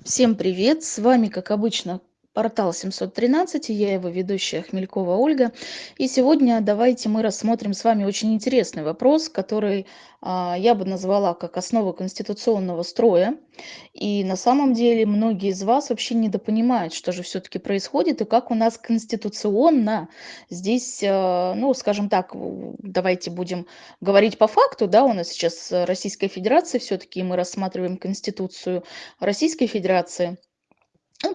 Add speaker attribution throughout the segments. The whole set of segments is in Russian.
Speaker 1: Всем привет! С вами, как обычно, портал 713, и я его ведущая Хмелькова Ольга. И сегодня давайте мы рассмотрим с вами очень интересный вопрос, который а, я бы назвала как основу конституционного строя. И на самом деле многие из вас вообще недопонимают, что же все-таки происходит и как у нас конституционно здесь, а, ну, скажем так, давайте будем говорить по факту, да, у нас сейчас Российская Федерация, все-таки мы рассматриваем Конституцию Российской Федерации –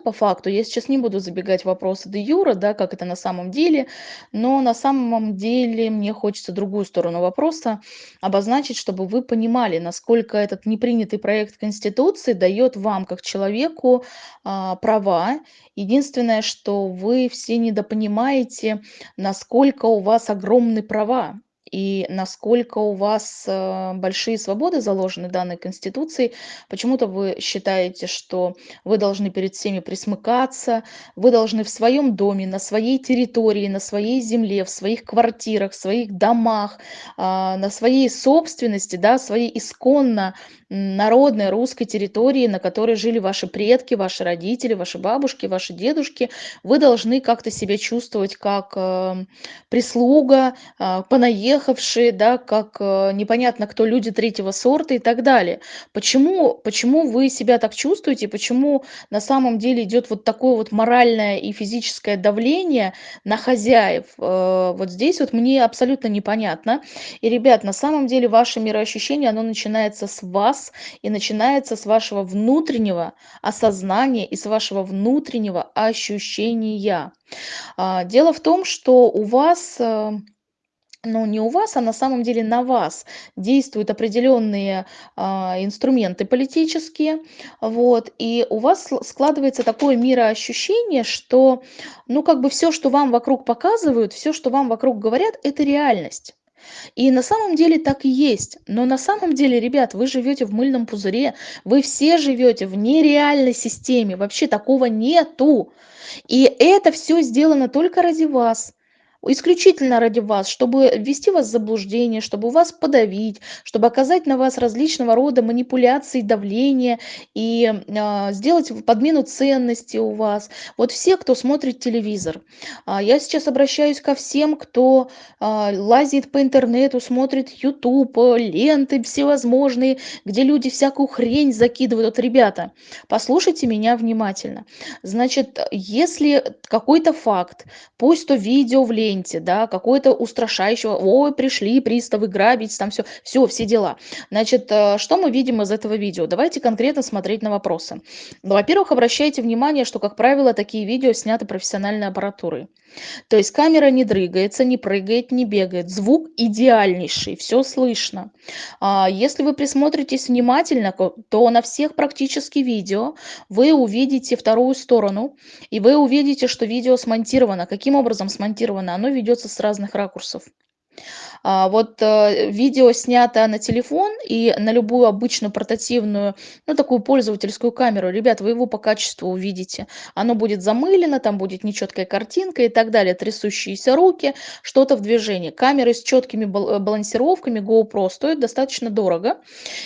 Speaker 1: по факту, я сейчас не буду забегать в вопросы де юра, да, как это на самом деле, но на самом деле мне хочется другую сторону вопроса обозначить, чтобы вы понимали, насколько этот непринятый проект Конституции дает вам, как человеку, а, права. Единственное, что вы все недопонимаете, насколько у вас огромны права и насколько у вас э, большие свободы заложены данной Конституцией. Почему-то вы считаете, что вы должны перед всеми присмыкаться, вы должны в своем доме, на своей территории, на своей земле, в своих квартирах, в своих домах, а, на своей собственности, да, своей исконно народной русской территории, на которой жили ваши предки, ваши родители, ваши бабушки, ваши дедушки, вы должны как-то себя чувствовать как э, прислуга, э, понаехавшие, да, как э, непонятно кто люди третьего сорта и так далее. Почему, почему вы себя так чувствуете, почему на самом деле идет вот такое вот моральное и физическое давление на хозяев? Э, вот здесь вот мне абсолютно непонятно. И, ребят, на самом деле ваше мироощущение, оно начинается с вас, вас и начинается с вашего внутреннего осознания и с вашего внутреннего ощущения. А, дело в том, что у вас э, ну, не у вас, а на самом деле на вас действуют определенные а, инструменты политические, вот, и у вас складывается такое мироощущение, что, ну, как бы все, что вам вокруг показывают, все, что вам вокруг говорят, это реальность. И на самом деле так и есть. Но на самом деле, ребят, вы живете в мыльном пузыре, вы все живете в нереальной системе, вообще такого нету. И это все сделано только ради вас исключительно ради вас, чтобы ввести вас в заблуждение, чтобы вас подавить, чтобы оказать на вас различного рода манипуляции, давление и э, сделать подмену ценностей у вас. Вот все, кто смотрит телевизор. А, я сейчас обращаюсь ко всем, кто э, лазит по интернету, смотрит YouTube, ленты всевозможные, где люди всякую хрень закидывают. Вот, ребята, послушайте меня внимательно. Значит, если какой-то факт, пусть то видео в ленте, ленте, да, какой-то устрашающего, ой, пришли приставы грабить, там все, все, все дела. Значит, э, что мы видим из этого видео? Давайте конкретно смотреть на вопросы. Во-первых, обращайте внимание, что, как правило, такие видео сняты профессиональной аппаратурой. То есть камера не дрыгается, не прыгает, не бегает. Звук идеальнейший, все слышно. А если вы присмотритесь внимательно, то на всех практически видео вы увидите вторую сторону, и вы увидите, что видео смонтировано. Каким образом смонтировано? Оно ведется с разных ракурсов. А, вот э, видео снято на телефон и на любую обычную портативную, ну, такую пользовательскую камеру. Ребят, вы его по качеству увидите. Оно будет замылено, там будет нечеткая картинка и так далее, трясущиеся руки, что-то в движении. Камеры с четкими э, балансировками GoPro стоят достаточно дорого.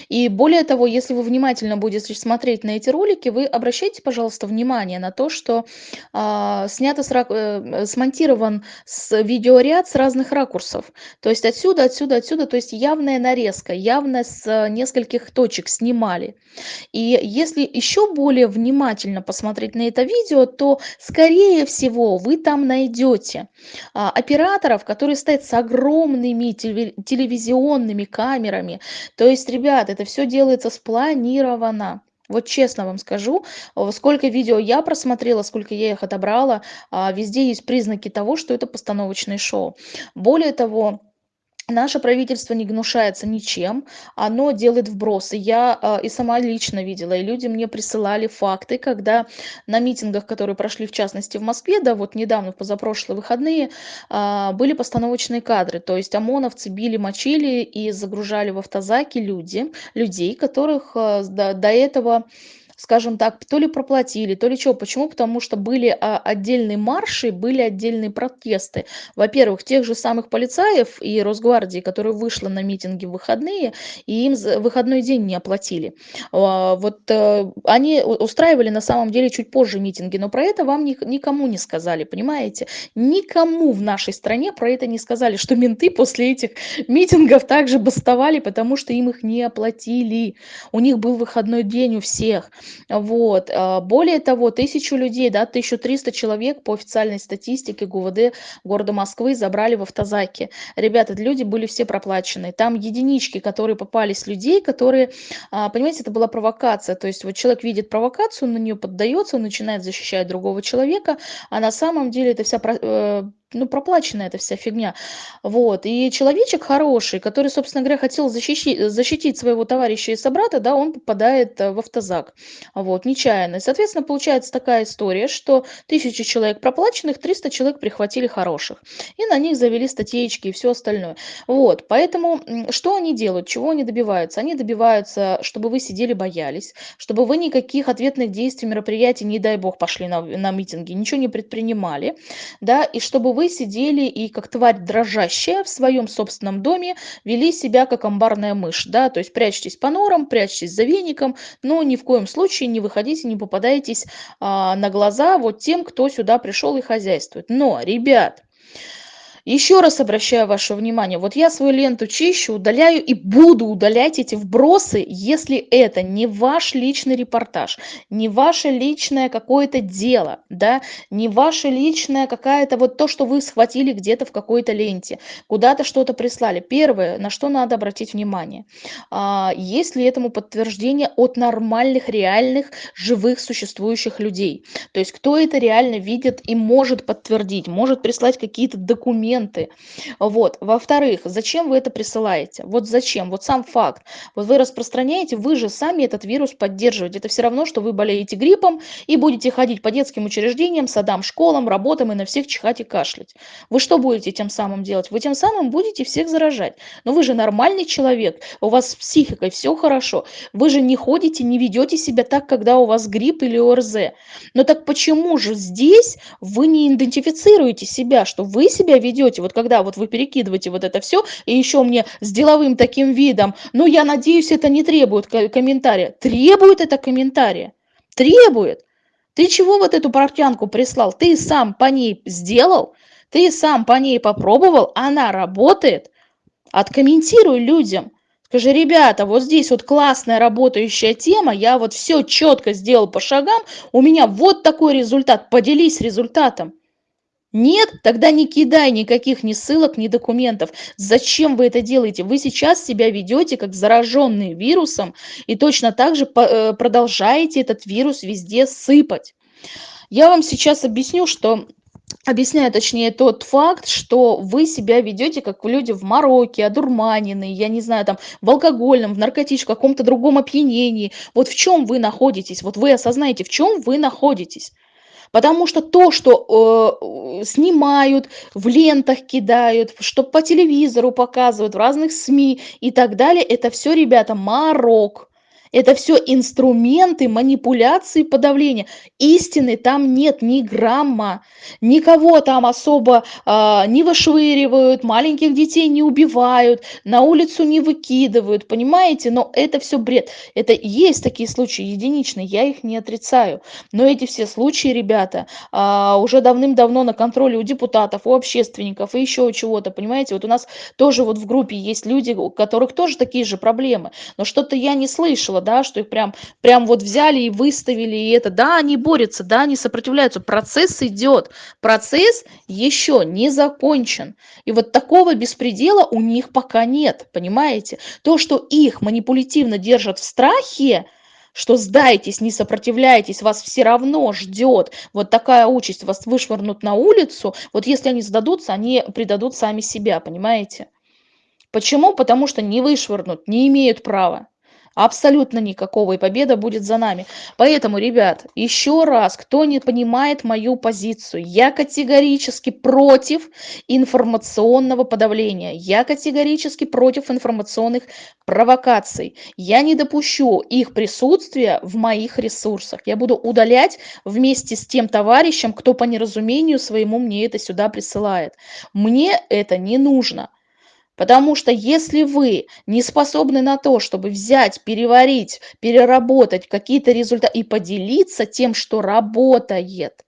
Speaker 1: И более того, если вы внимательно будете смотреть на эти ролики, вы обращайте, пожалуйста, внимание на то, что а, снято, с, э, смонтирован с видеоряд с разных ракурсов. То есть отсюда, отсюда, отсюда, то есть явная нарезка, явно с э, нескольких точек снимали. И если еще более внимательно посмотреть на это видео, то, скорее всего, вы там найдете а, операторов, которые стоят с огромными телевизионными камерами. То есть, ребят, это все делается спланировано. Вот честно вам скажу, сколько видео я просмотрела, сколько я их отобрала, а, везде есть признаки того, что это постановочное шоу. Более того, Наше правительство не гнушается ничем, оно делает вбросы. Я э, и сама лично видела, и люди мне присылали факты, когда на митингах, которые прошли в частности в Москве, да, вот недавно, в позапрошлые выходные, э, были постановочные кадры. То есть ОМОНовцы били, мочили и загружали в автозаки люди, людей, которых э, до, до этого скажем так, то ли проплатили, то ли чё. Почему? Потому что были, а, отдельные марши, были отдельные протесты. Во-первых, тех же самых полицаев и Росгвардии, которая вышла на митинги в выходные, и им выходной день не оплатили. А, вот, э, они устраивали на самом деле чуть позже митинги, но про это вам ник никому не сказали, понимаете? Никому в нашей стране про это не сказали, что менты после этих митингов также бастовали, потому что им их не оплатили. У них был выходной день у всех. Вот. А, более того, 1000 людей, да, 1300 человек по официальной статистике ГУВД города Москвы забрали в автозаке. Ребята, люди были все проплачены. Там единички, которые попались людей, которые, а, понимаете, это была провокация. То есть вот человек видит провокацию, на нее поддается, он начинает защищать другого человека, а на самом деле это вся э, ну, проплачена эта вся фигня. Вот. И человечек хороший, который, собственно говоря, хотел защищить, защитить своего товарища и собрата, да, он попадает э, в автозак. Вот, нечаянно. И, соответственно, получается такая история, что тысячи человек проплаченных, 300 человек прихватили хороших. И на них завели статейки и все остальное. Вот. Поэтому что они делают? Чего они добиваются? Они добиваются, чтобы вы сидели, боялись, чтобы вы никаких ответных действий, мероприятий, не дай бог, пошли на, на митинги, ничего не предпринимали, да, и чтобы вы вы сидели и как тварь дрожащая в своем собственном доме вели себя как амбарная мышь, да, то есть прячьтесь по норам, прячьтесь за веником, но ни в коем случае не выходите, не попадайтесь а, на глаза вот тем, кто сюда пришел и хозяйствует. Но, ребят, еще раз обращаю ваше внимание, вот я свою ленту чищу, удаляю и буду удалять эти вбросы, если это не ваш личный репортаж, не ваше личное какое-то дело, да, не ваше личное какая-то вот то, что вы схватили где-то в какой-то ленте, куда-то что-то прислали. Первое, на что надо обратить внимание, а, есть ли этому подтверждение от нормальных, реальных, живых, существующих людей. То есть кто это реально видит и может подтвердить, может прислать какие-то документы, документы. Вот. Во-вторых, зачем вы это присылаете? Вот зачем? Вот сам факт. Вот вы распространяете, вы же сами этот вирус поддерживаете. Это все равно, что вы болеете гриппом и будете ходить по детским учреждениям, садам, школам, работам и на всех чихать и кашлять. Вы что будете тем самым делать? Вы тем самым будете всех заражать. Но вы же нормальный человек, у вас с психикой все хорошо. Вы же не ходите, не ведете себя так, когда у вас грипп или ОРЗ. Но так почему же здесь вы не идентифицируете себя, что вы себя ведете ведете, вот когда вот вы перекидываете вот это все, и еще мне с деловым таким видом, ну, я надеюсь, это не требует комментария. Требует это комментария. Требует. Ты чего вот эту портянку прислал? Ты сам по ней сделал? Ты сам по ней попробовал? Она работает? Откомментируй людям. Скажи, ребята, вот здесь вот классная работающая тема, я вот все четко сделал по шагам, у меня вот такой результат, поделись результатом. Нет? Тогда не кидай никаких ни ссылок, ни документов. Зачем вы это делаете? Вы сейчас себя ведете как зараженный вирусом и точно так же э, продолжаете этот вирус везде сыпать. Я вам сейчас объясню, что объясняю точнее тот факт, что вы себя ведете как люди в мороке, одурманенные, я не знаю, там, в алкогольном, в наркотическом, каком-то другом опьянении. Вот в чем вы находитесь, вот вы осознаете, в чем вы находитесь. Потому что то, что э, снимают, в лентах кидают, что по телевизору показывают, в разных СМИ и так далее, это все, ребята, морок. Это все инструменты манипуляции, подавления. Истины там нет ни грамма. Никого там особо э, не вышвыривают, маленьких детей не убивают, на улицу не выкидывают, понимаете? Но это все бред. Это есть такие случаи единичные, я их не отрицаю. Но эти все случаи, ребята, э, уже давным-давно на контроле у депутатов, у общественников и еще чего-то, понимаете? Вот у нас тоже вот в группе есть люди, у которых тоже такие же проблемы. Но что-то я не слышала да, что их прям, прям вот взяли и выставили, и это, да, они борются, да, они сопротивляются, процесс идет, процесс еще не закончен. И вот такого беспредела у них пока нет, понимаете? То, что их манипулятивно держат в страхе, что сдайтесь, не сопротивляйтесь, вас все равно ждет вот такая участь, вас вышвырнут на улицу, вот если они сдадутся, они предадут сами себя, понимаете? Почему? Потому что не вышвырнут, не имеют права. Абсолютно никакого, и победа будет за нами. Поэтому, ребят, еще раз, кто не понимает мою позицию, я категорически против информационного подавления, я категорически против информационных провокаций. Я не допущу их присутствия в моих ресурсах. Я буду удалять вместе с тем товарищем, кто по неразумению своему мне это сюда присылает. Мне это не нужно. Потому что если вы не способны на то, чтобы взять, переварить, переработать какие-то результаты и поделиться тем, что работает,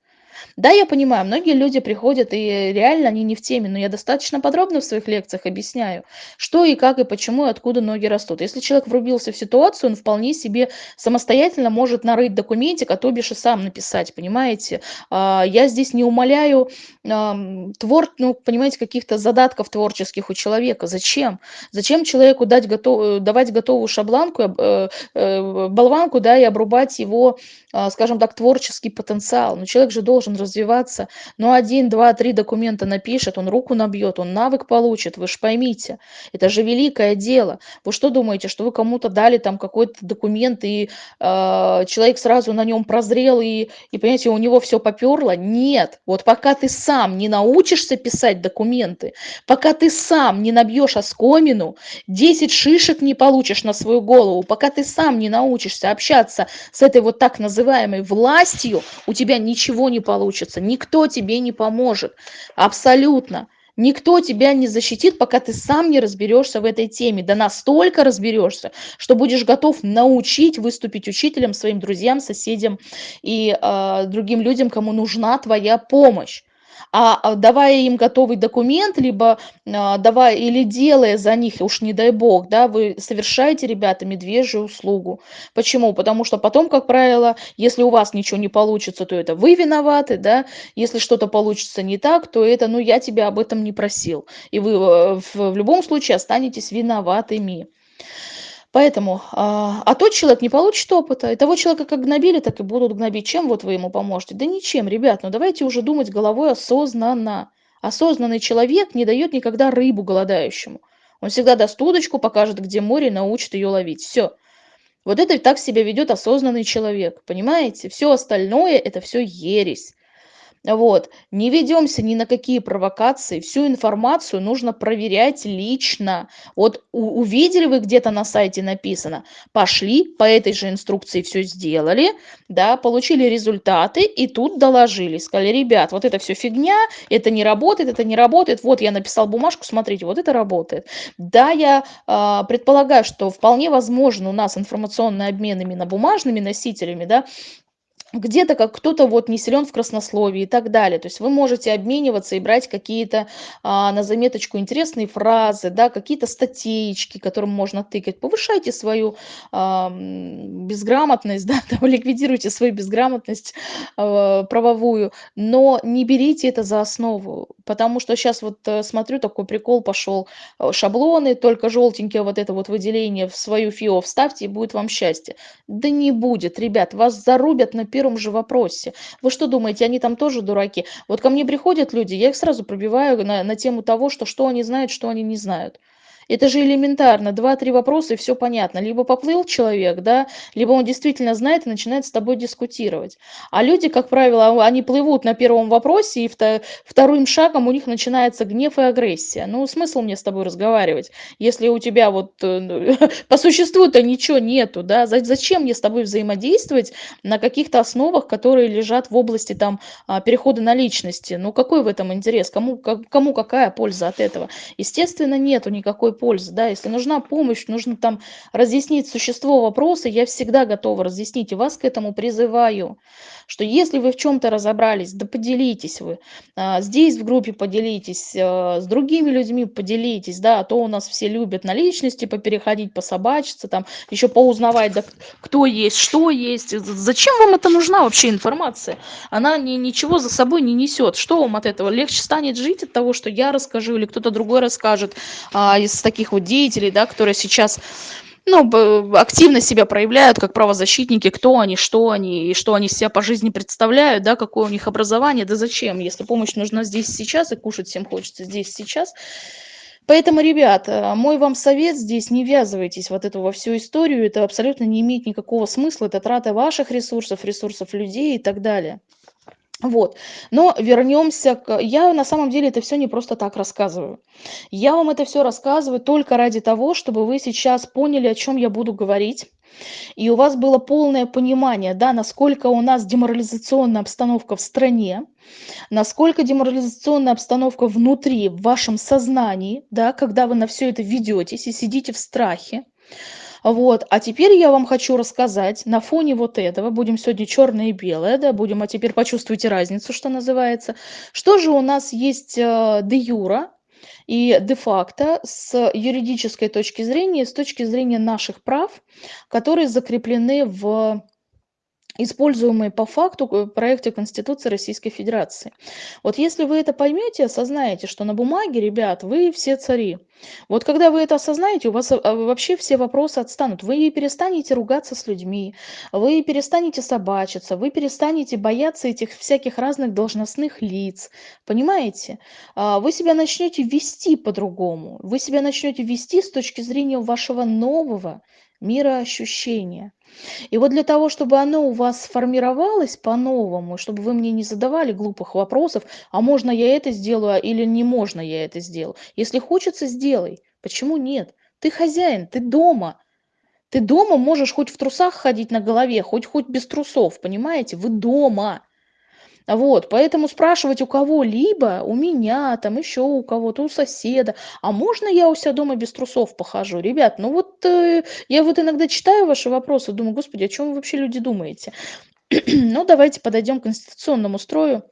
Speaker 1: да, я понимаю, многие люди приходят, и реально они не в теме, но я достаточно подробно в своих лекциях объясняю, что и как, и почему, и откуда ноги растут. Если человек врубился в ситуацию, он вполне себе самостоятельно может нарыть документик, а то бишь и сам написать, понимаете. А, я здесь не умоляю твор, ну, понимаете, каких-то задатков творческих у человека. Зачем? Зачем человеку дать готов, давать готовую шабланку, э, э, болванку, да, и обрубать его, а, скажем так, творческий потенциал? Но человек же должен развиваться. Ну, один, два, три документа напишет, он руку набьет, он навык получит, вы же поймите. Это же великое дело. Вы что думаете, что вы кому-то дали там какой-то документ, и э, человек сразу на нем прозрел, и, и, понимаете, у него все поперло? Нет. Вот пока ты сам не научишься писать документы, пока ты сам не набьешь оскомину, 10 шишек не получишь на свою голову, пока ты сам не научишься общаться с этой вот так называемой властью, у тебя ничего не получится получится. Никто тебе не поможет. Абсолютно. Никто тебя не защитит, пока ты сам не разберешься в этой теме. Да настолько разберешься, что будешь готов научить выступить учителем своим друзьям, соседям и э, другим людям, кому нужна твоя помощь а, а давая им готовый документ, либо а, давая или делая за них, уж не дай бог, да, вы совершаете, ребята, медвежью услугу. Почему? Потому что потом, как правило, если у вас ничего не получится, то это вы виноваты, да, если что-то получится не так, то это, ну, я тебя об этом не просил. И вы э, в, в любом случае останетесь виноватыми. Поэтому, а, а тот человек не получит опыта, и того человека как гнобили, так и будут гнобить. Чем вот вы ему поможете? Да ничем, ребят, ну давайте уже думать головой осознанно. Осознанный человек не дает никогда рыбу голодающему. Он всегда даст удочку, покажет, где море, научит ее ловить. Все. Вот это так себя ведет осознанный человек, понимаете? Все остальное – это все ересь. Вот. Не ведемся ни на какие провокации. Всю информацию нужно проверять лично. Вот увидели вы где-то на сайте написано, пошли, по этой же инструкции все сделали, да, получили результаты и тут доложили. Сказали, ребят, вот это все фигня, это не работает, это не работает. Вот я написал бумажку, смотрите, вот это работает. Да, я э, предполагаю, что вполне возможно у нас информационный обмен именно бумажными носителями, да, где-то как кто-то вот не силен в краснословии и так далее. То есть вы можете обмениваться и брать какие-то а, на заметочку интересные фразы, да, какие-то статейки, которым можно тыкать. Повышайте свою а, безграмотность, да, там, ликвидируйте свою безграмотность а, правовую, но не берите это за основу, потому что сейчас вот а, смотрю, такой прикол пошел, э, шаблоны, только желтенькие вот это вот выделение в свою ФИО вставьте, и будет вам счастье. Да не будет, ребят, вас зарубят на первом первом же вопросе. Вы что думаете, они там тоже дураки? Вот ко мне приходят люди, я их сразу пробиваю на, на тему того, что, что они знают, что они не знают. Это же элементарно. Два-три вопроса, и все понятно. Либо поплыл человек, да, либо он действительно знает и начинает с тобой дискутировать. А люди, как правило, они плывут на первом вопросе, и вторым шагом у них начинается гнев и агрессия. Ну, смысл мне с тобой разговаривать, если у тебя вот э, по существу-то ничего нету, да? Зачем мне с тобой взаимодействовать на каких-то основах, которые лежат в области там а, перехода на личности? Ну, какой в этом интерес? Кому, кому какая польза от этого? Естественно, нету никакой пользы, да, если нужна помощь, нужно там разъяснить существо вопроса, я всегда готова разъяснить и вас к этому призываю что если вы в чем-то разобрались, да поделитесь вы. А, здесь в группе поделитесь, а, с другими людьми поделитесь, да, а то у нас все любят на личности попереходить, пособачиться, там, еще поузнавать, да, кто есть, что есть. Зачем вам это нужна вообще информация? Она ни, ничего за собой не несет. Что вам от этого? Легче станет жить от того, что я расскажу или кто-то другой расскажет а, из таких вот деятелей, да, которые сейчас ну, активно себя проявляют как правозащитники, кто они, что они, и что они себя по жизни представляют, да, какое у них образование, да зачем, если помощь нужна здесь сейчас, и кушать всем хочется здесь сейчас, Поэтому, ребят, э, мой вам совет здесь: не ввязывайтесь вот эту во всю историю. Это абсолютно не имеет никакого смысла. Это трата ваших ресурсов, ресурсов людей и так далее. Вот. Но вернемся к я на самом деле это все не просто так рассказываю. Я вам это все рассказываю только ради того, чтобы вы сейчас поняли, о чем я буду говорить, и у вас было полное понимание, да, насколько у нас деморализационная обстановка в стране, насколько деморализационная обстановка внутри, в вашем сознании, да, когда вы на все это ведетесь и сидите в страхе. Вот, а теперь я вам хочу рассказать на фоне вот этого, будем сегодня черное и белое, да, будем, а теперь почувствуйте разницу, что называется. Что же у нас есть э, де юра и де факто с юридической точки зрения, с точки зрения наших прав, которые закреплены в используемые по факту в проекте Конституции Российской Федерации. Вот если вы это поймете, осознаете, что на бумаге, ребят, вы все цари. Вот когда вы это осознаете, у вас а, вообще все вопросы отстанут. Вы перестанете ругаться с людьми, вы перестанете собачиться, вы перестанете бояться этих всяких разных должностных лиц. Понимаете? А, вы себя начнете вести по-другому. Вы себя начнете вести с точки зрения вашего нового мироощущения. И вот для того, чтобы оно у вас сформировалось по-новому, чтобы вы мне не задавали глупых вопросов, а можно я это сделаю или не можно я это сделаю. Если хочется, сделай. Почему нет? Ты хозяин, ты дома. Ты дома можешь хоть в трусах ходить на голове, хоть хоть без трусов, понимаете? Вы дома. Вот, поэтому спрашивать у кого-либо, у меня, там еще у кого-то, у соседа, а можно я у себя дома без трусов похожу? Ребят, ну вот э, я вот иногда читаю ваши вопросы, думаю, господи, о чем вы вообще люди думаете? ну, давайте подойдем к конституционному строю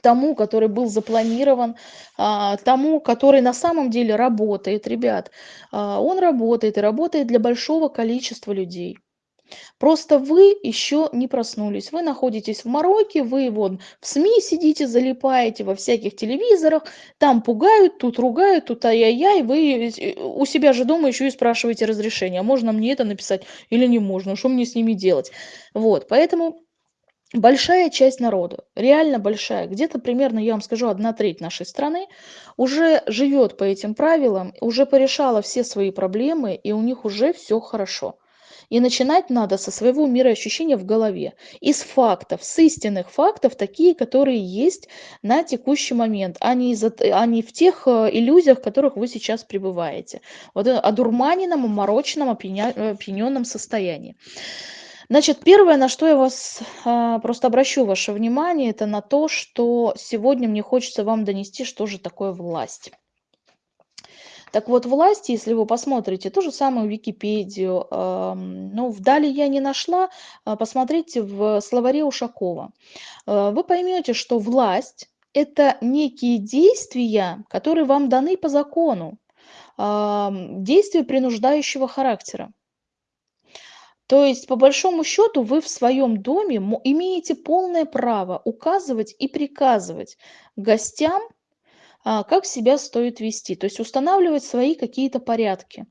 Speaker 1: тому, который был запланирован, а, тому, который на самом деле работает, ребят. А, он работает и работает для большого количества людей. Просто вы еще не проснулись. Вы находитесь в мороке, вы вон в СМИ сидите, залипаете во всяких телевизорах, там пугают, тут ругают, тут ай-яй-яй, вы э, у себя же дома еще и спрашиваете разрешение, а можно мне это написать или не можно, что мне с ними делать. Вот, поэтому большая часть народа, реально большая, где-то примерно, я вам скажу, одна треть нашей страны уже живет по этим правилам, уже порешала все свои проблемы, и у них уже все хорошо. И начинать надо со своего мироощущения в голове. Из фактов, с истинных фактов, такие, которые есть на текущий момент, а не, из, а не в тех э, иллюзиях, в которых вы сейчас пребываете. Вот о дурманенном, омороченном, опьяненном состоянии. Значит, первое, на что я вас а, просто обращу ваше внимание, это на то, что сегодня мне хочется вам донести, что же такое власть. Так вот, власти, если вы посмотрите ту же самую Википедию, ну, вдали я не нашла, а, посмотрите в словаре Ушакова. Э, вы поймете, что власть – это некие действия, которые вам даны по закону, действия принуждающего характера. То есть, по большому счету, вы в своем доме имеете полное право указывать и приказывать гостям а, как себя стоит вести, то есть устанавливать свои какие-то порядки.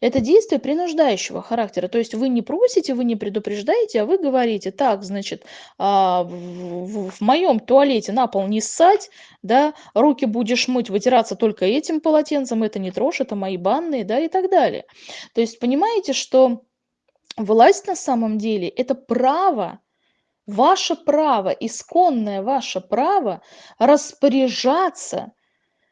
Speaker 1: Это действие принуждающего характера, то есть вы не просите, вы не предупреждаете, а вы говорите, так, значит, а, в моем туалете на пол не ссать, да, руки будешь мыть, вытираться только этим полотенцем, это не трожь, это мои банные, да, и так далее. То есть понимаете, что власть на самом деле это право, ваше право, исконное ваше право распоряжаться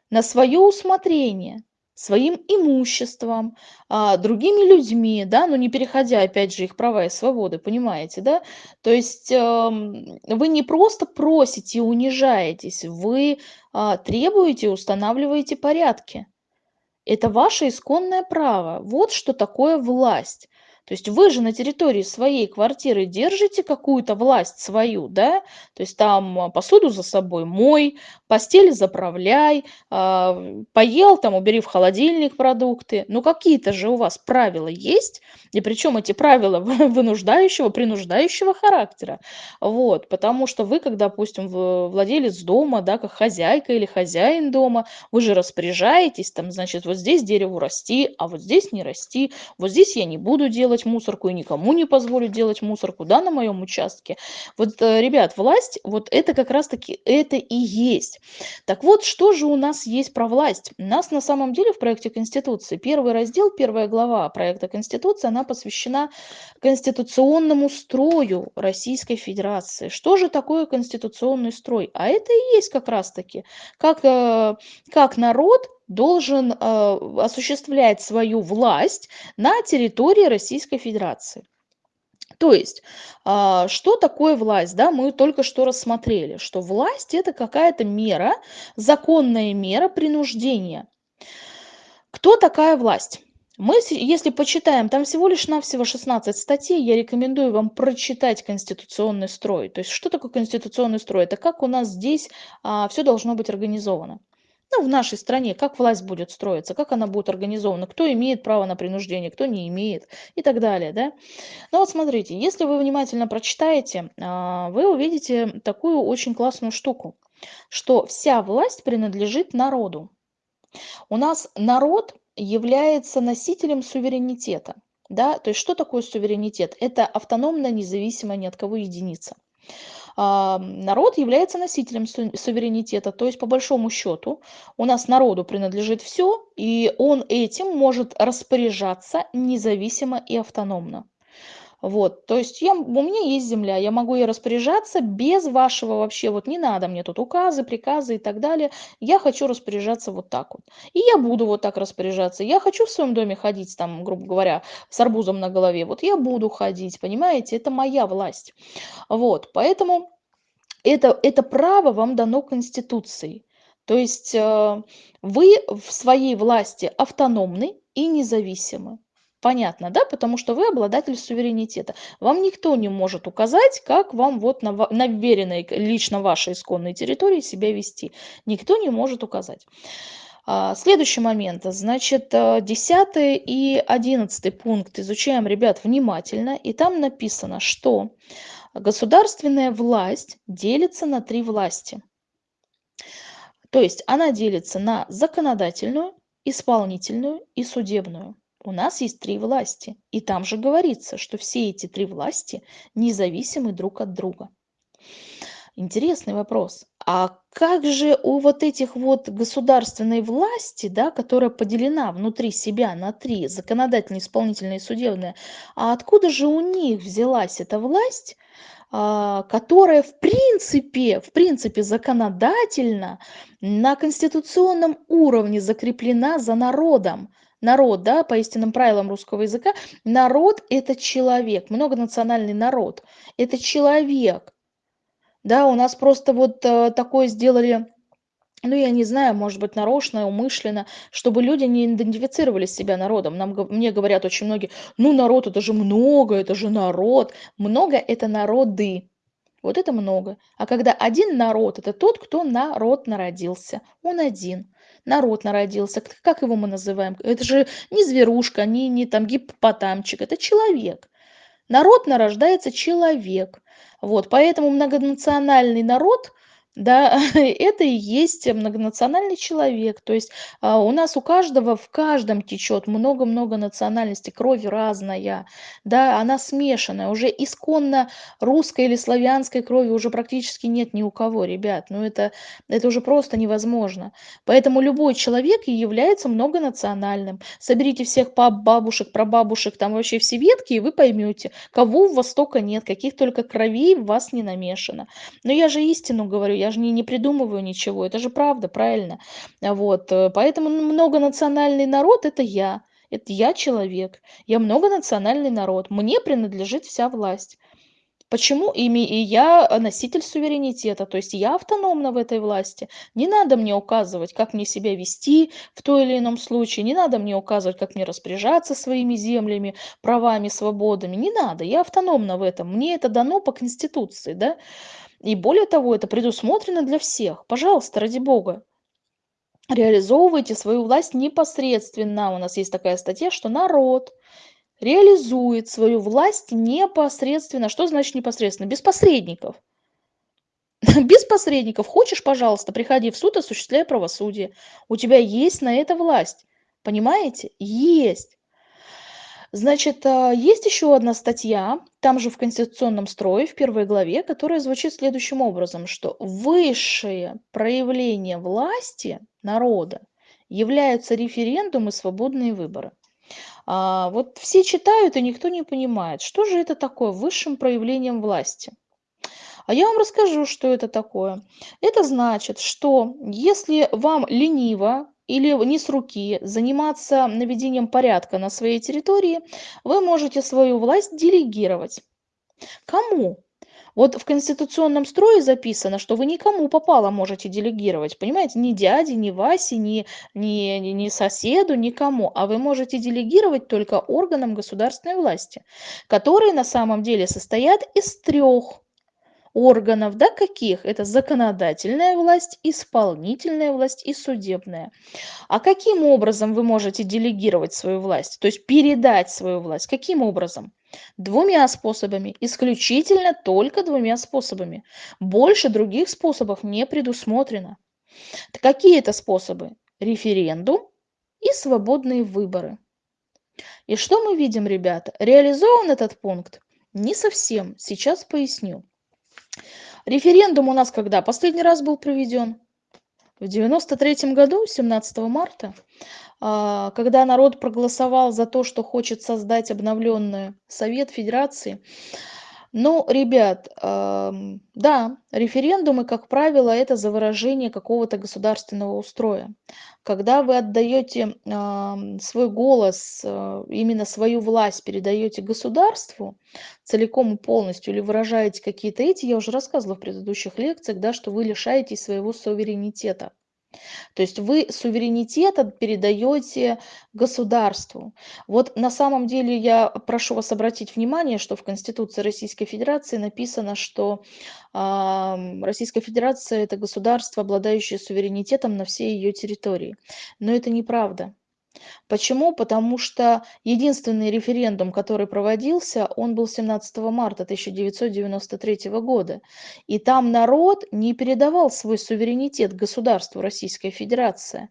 Speaker 1: на свое усмотрение своим имуществом, а, другими людьми, да, но не переходя, опять же, их права и свободы, понимаете, да? То есть эм, вы не просто просите и унижаетесь, вы а, требуете, устанавливаете порядки. Это ваше исконное право. Вот что такое власть. То есть вы же на территории своей квартиры держите какую-то власть свою, да? То есть там а, посуду за собой мой, постель заправляй, а, поел, там убери в холодильник продукты. Ну какие-то же у вас правила есть, и причем эти правила вынуждающего, принуждающего характера. Вот, потому что вы, как, допустим, владелец дома, да, как хозяйка или хозяин дома, вы же распоряжаетесь, там, значит, вот здесь дереву расти, а вот здесь не расти, вот здесь я не буду делать делать мусорку и никому не позволю делать мусорку, да, на моем участке. Вот, э, ребят, власть, вот это как раз-таки это и есть. Так вот, что же у нас есть про власть? У нас на самом деле в проекте Конституции первый раздел, первая глава проекта Конституции, она посвящена конституционному строю Российской Федерации. Что же такое конституционный строй? А это и есть как раз-таки, как, э, как народ должен э, осуществлять свою власть на территории Российской Федерации. То есть, а, что такое власть? Да, мы только что рассмотрели, что власть это какая-то мера, законная мера принуждения. Кто такая власть? Мы, если почитаем, там всего лишь навсего 16 статей, я рекомендую вам прочитать конституционный строй. То есть, что такое конституционный строй? Это как у нас здесь а, все должно быть организовано ну, в нашей стране, как власть будет строиться, как она будет организована, кто имеет право на принуждение, кто не имеет и так далее. Да? Ну вот смотрите, если вы внимательно прочитаете, а, вы увидите такую очень классную штуку, что вся власть принадлежит народу. У нас народ является носителем суверенитета. Да? То есть что такое суверенитет? Это автономная, независимая ни от кого единица народ является носителем суверенитета. То есть, по большому счету, у нас народу принадлежит все, и он этим может распоряжаться независимо и автономно. Вот, то есть я, у меня есть земля, я могу ей распоряжаться без вашего вообще, вот не надо мне тут указы, приказы и так далее. Я хочу распоряжаться вот так вот. И я буду вот так распоряжаться. Я хочу в своем доме ходить, там, грубо говоря, с арбузом на голове. Вот я буду ходить, понимаете, это моя власть. Вот, поэтому это, это право вам дано Конституцией. То есть э, вы в своей власти автономны и независимы. Понятно, да? Потому что вы обладатель суверенитета. Вам никто не может указать, как вам вот на, на веренной лично вашей исконной территории себя вести. Никто не может указать. А, следующий момент. Значит, 10 э, и 11 пункт изучаем, ребят, внимательно. И там написано, что государственная власть делится на три власти. То есть она делится на законодательную, исполнительную и судебную. У нас есть три власти, и там же говорится, что все эти три власти независимы друг от друга. Интересный вопрос. А как же у вот этих вот государственной власти, да, которая поделена внутри себя на три, законодательная, исполнительная и судебная, а откуда же у них взялась эта власть, а, которая в принципе, в принципе законодательно на конституционном уровне закреплена за народом? Народ, да, по истинным правилам русского языка, народ – это человек, многонациональный народ, это человек. Да, у нас просто вот э, такое сделали, ну, я не знаю, может быть, нарочно, умышленно, чтобы люди не идентифицировали себя народом. Нам, мне говорят очень многие, ну, народ – это же много, это же народ. Много – это народы. Вот это много. А когда один народ – это тот, кто народ народился. Он один народ народился, как его мы называем? Это же не зверушка, не, не там гиппотамчик, это человек. Народ нарождается человек. Вот, поэтому многонациональный народ – да, это и есть многонациональный человек. То есть а, у нас у каждого, в каждом течет много-много национальностей, кровь разная, да, она смешанная. Уже исконно русской или славянской крови уже практически нет ни у кого, ребят. Ну это, это уже просто невозможно. Поэтому любой человек и является многонациональным. Соберите всех пап, бабушек, прабабушек, там вообще все ветки, и вы поймете, кого у вас столько нет, каких только кровей в вас не намешано. Но я же истину говорю, я же не, не придумываю ничего, это же правда, правильно. Вот, э, поэтому многонациональный народ – это я, это я человек, я многонациональный народ, мне принадлежит вся власть. Почему ими и я носитель суверенитета, то есть я автономна в этой власти. Не надо мне указывать, как мне себя вести в той или ином случае, не надо мне указывать, как мне распоряжаться своими землями, правами, свободами, не надо, я автономна в этом, мне это дано по Конституции, да. И более того, это предусмотрено для всех. Пожалуйста, ради бога. Реализовывайте свою власть непосредственно. У нас есть такая статья, что народ реализует свою власть непосредственно. Что значит непосредственно? Без посредников. Без посредников. Хочешь, пожалуйста, приходи в суд, осуществляй правосудие. У тебя есть на это власть. Понимаете? Есть. Значит, а, есть еще одна статья, там же в Конституционном строе, в первой главе, которая звучит следующим образом, что высшее проявление власти народа являются референдумы и свободные выборы. А, вот все читают, и никто не понимает, что же это такое высшим проявлением власти. А я вам расскажу, что это такое. Это значит, что если вам лениво или не с руки заниматься наведением порядка на своей территории, вы можете свою власть делегировать. Кому? Вот в конституционном строе записано, что вы никому попало можете делегировать, понимаете, ни дяде, ни Васе, ни, ни, ни, соседу, никому, а вы можете делегировать только органам государственной власти, которые на самом деле состоят из трех органов, да, каких? Это законодательная власть, исполнительная власть и судебная. А каким образом вы можете делегировать свою власть, то есть передать свою власть? Каким образом? Двумя способами, исключительно только двумя способами. Больше других способов не предусмотрено. Какие это способы? Референдум и свободные выборы. И что мы видим, ребята? Реализован этот пункт? Не совсем. Сейчас поясню. Референдум у нас когда последний раз был проведен? В 93 году, 17 марта, а, когда народ проголосовал за то, что хочет создать обновленный Совет Федерации, ну, ребят, да, референдумы, как правило, это за выражение какого-то государственного устроя. Когда вы отдаете свой голос, э, именно свою власть передаете государству целиком и полностью, или выражаете какие-то эти, я уже рассказывала в предыдущих лекциях, да, что вы лишаетесь своего суверенитета. То есть вы суверенитет передаете государству. Вот на самом деле я прошу вас обратить внимание, что в Конституции Российской Федерации написано, что э, Российская Федерация это государство, обладающее суверенитетом на всей ее территории. Но это неправда. Почему? Потому что единственный референдум, который проводился, он был 17 марта 1993 года. И там народ не передавал свой суверенитет государству Российская Федерация.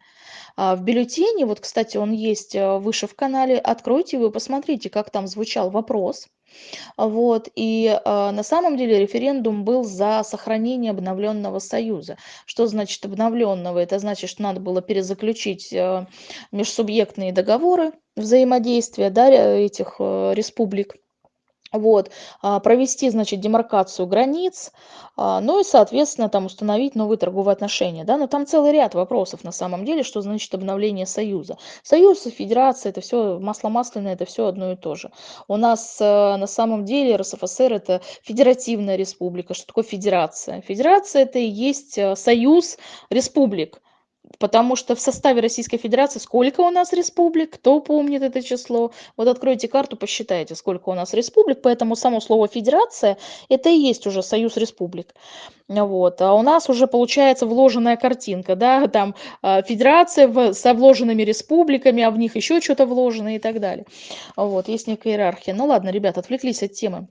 Speaker 1: А в бюллетене, вот, кстати, он есть э, выше в канале, откройте его, посмотрите, как там звучал вопрос. Вот, и э, на самом деле референдум был за сохранение обновленного союза. Что значит обновленного? Это значит, что надо было перезаключить э, межсубъектные договоры взаимодействия да, этих э, республик вот, а, провести, значит, демаркацию границ, а, ну и, соответственно, там установить новые торговые отношения, да, но там целый ряд вопросов на самом деле, что значит обновление союза. Союз и федерация, это все масло масляное, это все одно и то же. У нас э, на самом деле РСФСР это федеративная республика. Что такое федерация? Федерация это и есть союз республик. Потому что в составе Российской Федерации сколько у нас республик, кто помнит это число? Вот откройте карту, посчитайте, сколько у нас республик. Поэтому само слово «федерация» это и есть уже союз республик. Вот. А у нас уже получается вложенная картинка, да, там э, федерация в, со вложенными республиками, а в них еще что-то вложено и так далее. Вот, есть некая иерархия. Ну ладно, ребята, отвлеклись от темы.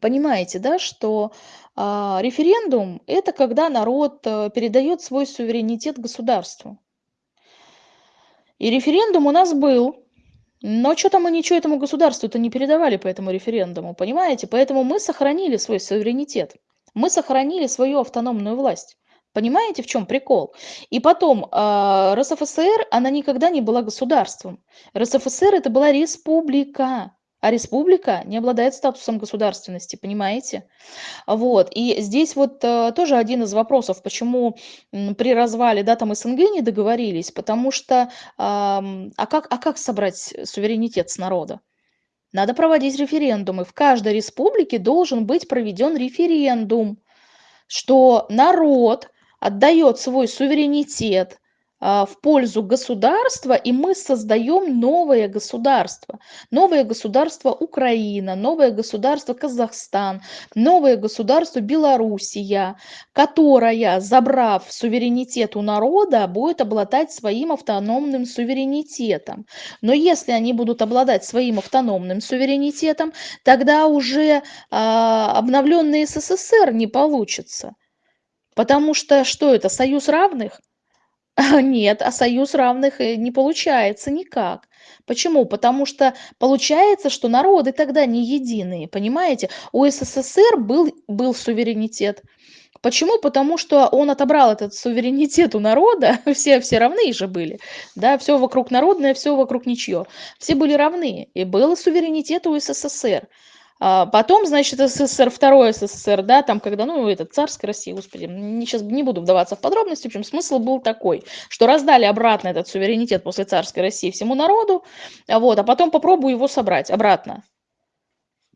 Speaker 1: Понимаете, да, что а, референдум– это когда народ э, передает свой суверенитет государству. И референдум у нас был, но что-то мы ничего этому государству-то не передавали по этому референдуму, понимаете? Поэтому мы сохранили свой суверенитет, мы сохранили свою автономную власть. Понимаете, в чем прикол? И потом, э, РСФСР, она никогда не была государством. РСФСР это была республика а республика не обладает статусом государственности, понимаете? Вот, и здесь вот э, тоже один из вопросов, почему при развале, да, там СНГ не договорились, потому что, а как, а как собрать суверенитет с народа? Надо проводить референдумы. В каждой республике должен быть проведен референдум, что народ отдает свой суверенитет в пользу государства, и мы создаем новое государство. Новое государство Украина, новое государство Казахстан, новое государство Белоруссия, которая, забрав суверенитет у народа, будет обладать своим автономным суверенитетом. Но если они будут обладать своим автономным суверенитетом, тогда уже а, обновленный СССР не получится. Потому что что это, союз равных? Нет, а союз равных, э, не получается никак. Почему? Потому что получается, что народы тогда не единые, понимаете? У СССР был, был суверенитет. Почему? Потому что он отобрал этот суверенитет у народа, все, все равны же были, да, все вокруг народное, все вокруг ничье. Все были равны, и был суверенитет у СССР. А потом, значит, СССР, второй СССР, да, там, когда, ну, это царская Россия, господи, не, сейчас не буду вдаваться в подробности, в общем, смысл был такой, что раздали обратно этот суверенитет после царской России всему народу, вот, а потом попробую его собрать обратно.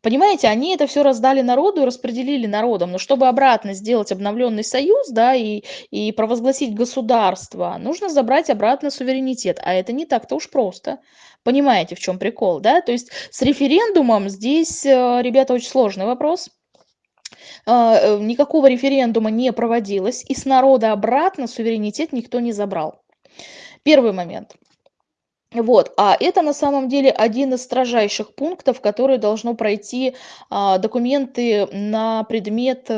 Speaker 1: Понимаете, они это все раздали народу и распределили народом, но чтобы обратно сделать обновленный союз, да, и, и провозгласить государство, нужно забрать обратно суверенитет, а это не так-то уж просто. Понимаете, в чем прикол, да? То есть с референдумом здесь, э, ребята, очень сложный вопрос. А, э, никакого референдума не проводилось, и с народа обратно суверенитет никто не забрал. Первый момент. Вот, а это на самом деле один из строжайших пунктов, который должно пройти а, документы на предмет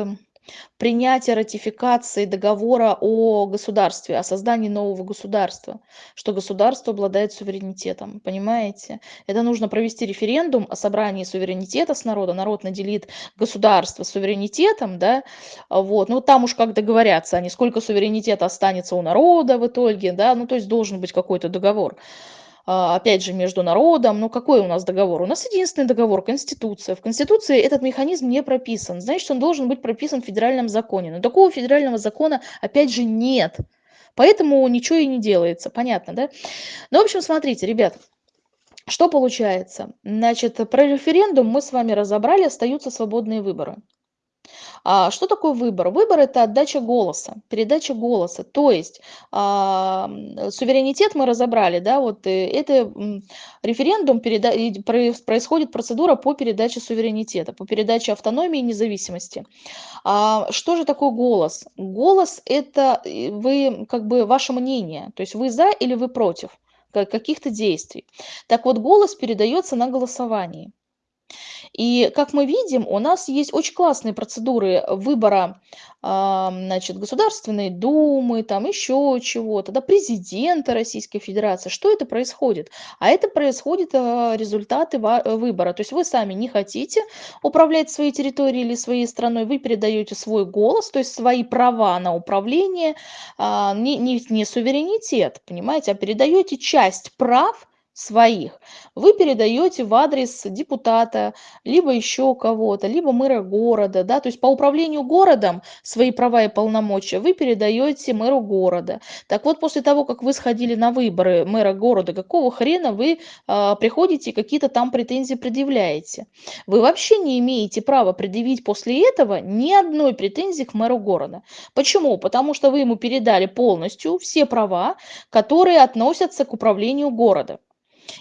Speaker 1: принятия ратификации договора о государстве, о создании нового государства, что государство обладает суверенитетом, понимаете? Это нужно провести референдум о собрании суверенитета с народа, народ наделит государство суверенитетом, да, вот, ну там уж как договорятся они, сколько суверенитета останется у народа в итоге, да, ну то есть должен быть какой-то договор. А, опять же, между народом. Ну, какой у нас договор? У нас единственный договор– Конституция. В Конституции этот механизм не прописан. Значит, он должен быть прописан в федеральном законе. Но такого федерального закона, опять же, нет. Поэтому ничего и не делается. Понятно, да? Ну, в общем, смотрите, ребят. Что получается? Значит, про референдум мы с вами разобрали, остаются свободные выборы. А, что такое выбор? Выбор– это отдача голоса, передача голоса. То есть а, суверенитет мы разобрали, да, вот э, это референдум, переда... происходит процедура по передаче суверенитета, по передаче автономии и независимости. А, что же такое голос? Голос– это э, вы, как бы, ваше мнение, то есть вы за или вы против каких-то действий. Так вот, голос передается на голосовании. И как мы видим, у нас есть очень классные процедуры выбора а, значит, Государственной Думы, там еще чего-то, да, президента Российской Федерации. Что это происходит? А это происходит а, результаты выбора. То есть вы сами не хотите управлять своей территорией или своей страной, вы передаете свой голос, то есть свои права на управление, а, не, не, не суверенитет, понимаете, а передаете часть прав своих вы передаете в адрес депутата, либо еще кого-то, либо мэра города, да, то есть по управлению городом свои права и полномочия вы передаете мэру города. Так вот, после того, как вы сходили на выборы мэра города, какого хрена вы а, приходите какие-то там претензии предъявляете? Вы вообще не имеете права предъявить после этого ни одной претензии к мэру города. Почему? Потому что вы ему передали полностью все права, которые относятся к управлению города.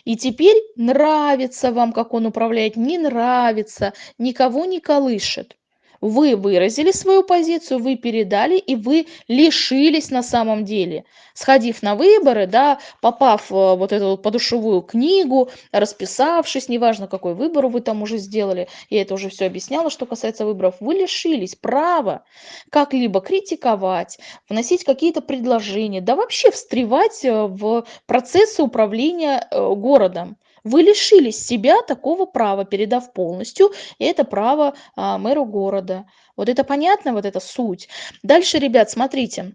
Speaker 1: И теперь нравится вам, как он управляет, не нравится, никого не колышет. Вы выразили свою позицию, вы передали, и вы лишились на самом деле. Сходив на выборы, да, попав в вот эту подушевую книгу, расписавшись, неважно, какой выбор вы там уже сделали, я это уже все объясняла, что касается выборов, вы лишились права как-либо критиковать, вносить какие-то предложения, да вообще встревать э, в процессы управления э, городом. Вы лишились себя такого права, передав полностью это право а, мэру города. Вот это понятно, вот эта суть. Дальше, ребят, смотрите.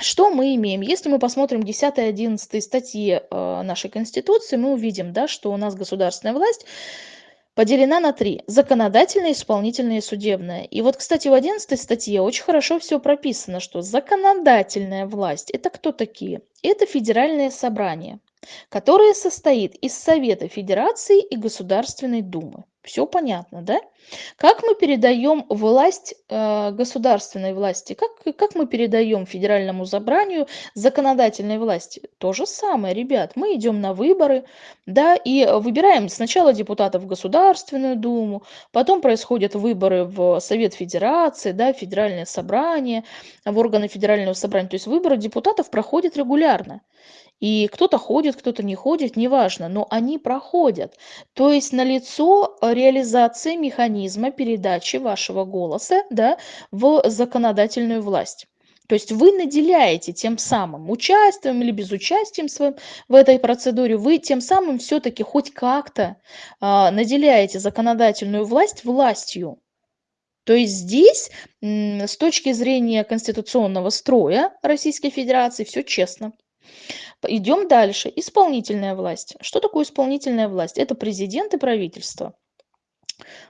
Speaker 1: Что мы имеем? Если мы посмотрим 10 и 11 статьи э, нашей Конституции, мы увидим, да, что у нас государственная власть поделена на три. Законодательная, исполнительная и судебная. И вот, кстати, в 11 статье очень хорошо все прописано, что законодательная власть – это кто такие? Это федеральное собрание которое состоит из Совета Федерации и Государственной Думы. Все понятно, да? Как мы передаем власть э, государственной власти? Как, как мы передаем федеральному собранию законодательной власти? То же самое, ребят. Мы идем на выборы, да, и выбираем сначала депутатов в Государственную Думу, потом происходят выборы в Совет Федерации, да, Федеральное собрание, в органы Федерального собрания. То есть выборы депутатов проходят регулярно. И кто-то ходит, кто-то не ходит, неважно, но они проходят. То есть налицо реализация механизма передачи вашего голоса да, в законодательную власть. То есть вы наделяете тем самым участием или безучастием своим в этой процедуре, вы тем самым все-таки хоть как-то а, наделяете законодательную власть властью. То есть здесь с точки зрения конституционного строя Российской Федерации все честно. Идем дальше. Исполнительная власть. Что такое исполнительная власть? Это президент и правительство.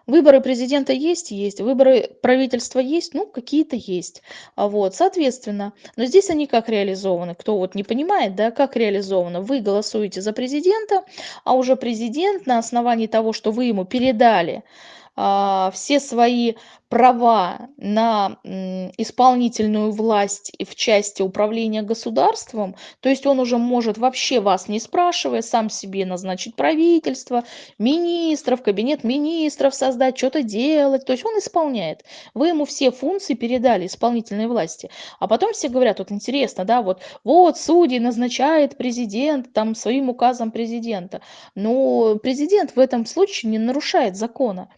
Speaker 1: Выборы президента есть? Есть. Выборы правительства есть? Ну, какие-то есть. А вот, соответственно, но здесь они как реализованы? Кто вот не понимает, да, как реализовано? Вы голосуете за президента, а уже президент на основании того, что вы ему передали а, все свои права на исполнительную власть в части управления государством, то есть он уже может вообще вас не спрашивая, сам себе назначить правительство, министров, кабинет министров создать, что-то делать, то есть он исполняет. Вы ему все функции передали исполнительной власти. А потом все говорят, вот интересно, да, вот, вот судьи назначает президент там своим указом президента. Но президент в этом случае не нарушает закона.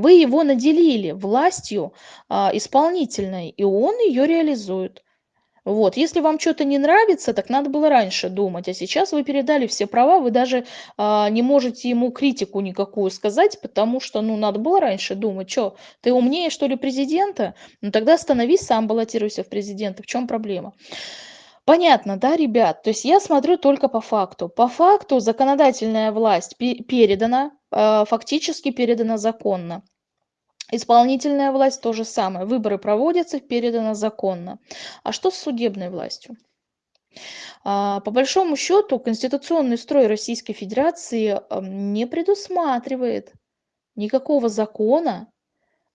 Speaker 1: Вы его наделили властью а, исполнительной, и он ее реализует. Вот. Если вам что-то не нравится, так надо было раньше думать. А сейчас вы передали все права, вы даже а, не можете ему критику никакую сказать, потому что, ну, надо было раньше думать. Что, ты умнее, что ли, президента? Ну, тогда становись сам, баллотируйся в президенты. В чем проблема? Понятно, да, ребят? То есть я смотрю только по факту. По факту законодательная власть передана, а, фактически передана законно. Исполнительная власть то же самое. Выборы проводятся, передано законно. А что с судебной властью? А, по большому счету, конституционный строй Российской Федерации не предусматривает никакого закона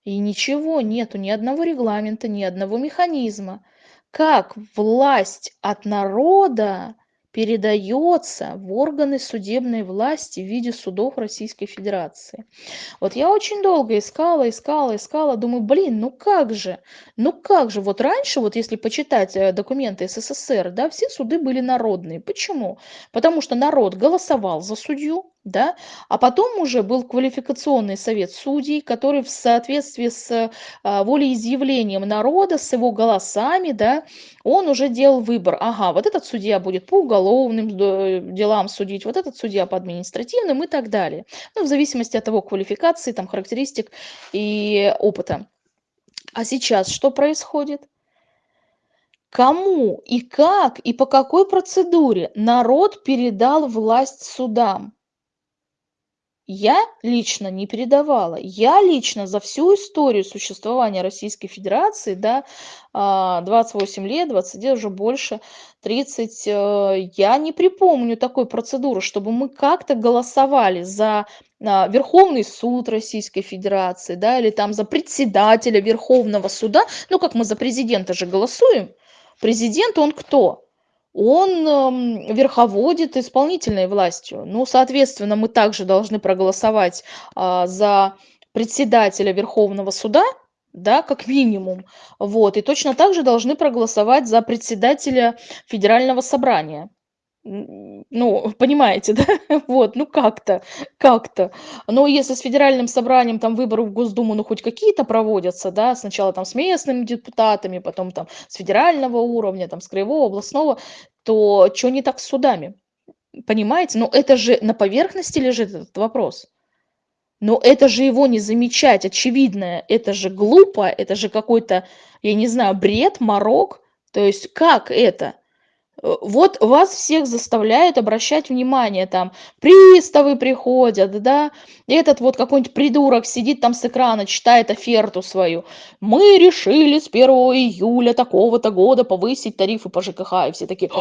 Speaker 1: и ничего нету, ни одного регламента, ни одного механизма, как власть от народа передается в органы судебной власти в виде судов Российской Федерации. Вот я очень долго искала, искала, искала, думаю, блин, ну как же, ну как же, вот раньше, вот если почитать э, документы СССР, да, все суды были народные. Почему? Потому что народ голосовал за судью, да, а потом уже был квалификационный совет судей, который в соответствии с а, волеизъявлением народа, с его голосами, да, он уже делал выбор. Ага, вот этот судья будет по уголовным делам судить, вот этот судья по административным и так далее. Ну, в зависимости от его квалификации, там, характеристик и опыта. А сейчас что происходит? Кому и как и по какой процедуре народ передал власть судам? Я лично не передавала. Я лично за всю историю существования Российской Федерации, да, 28 а, лет, 20 уже больше, 30, э, я не припомню такой процедуры, чтобы мы как-то голосовали за а, Верховный суд Российской Федерации, да, или там за председателя Верховного суда. Ну, как мы за президента же голосуем. Президент, он кто? Он верховодит исполнительной властью. Ну, соответственно, мы также должны проголосовать а, за председателя Верховного суда, да, как минимум. Вот. И точно так же должны проголосовать за председателя Федерального собрания ну, понимаете, да? Вот, ну как-то, как-то. Но если с федеральным собранием там выборы в Госдуму, ну, хоть какие-то проводятся, да, сначала там с местными депутатами, потом там с федерального уровня, там с краевого, областного, то что не так с судами? Понимаете? Но это же на поверхности лежит этот вопрос. Но это же его не замечать, очевидно, это же глупо, это же какой-то, я не знаю, бред, морок. То есть как это? Э, вот вас всех заставляют обращать внимание, там, приставы приходят, да, этот вот какой-нибудь придурок сидит там с экрана, читает оферту свою. Мы решили с 1 июля такого-то года повысить тарифы по ЖКХ, и все такие,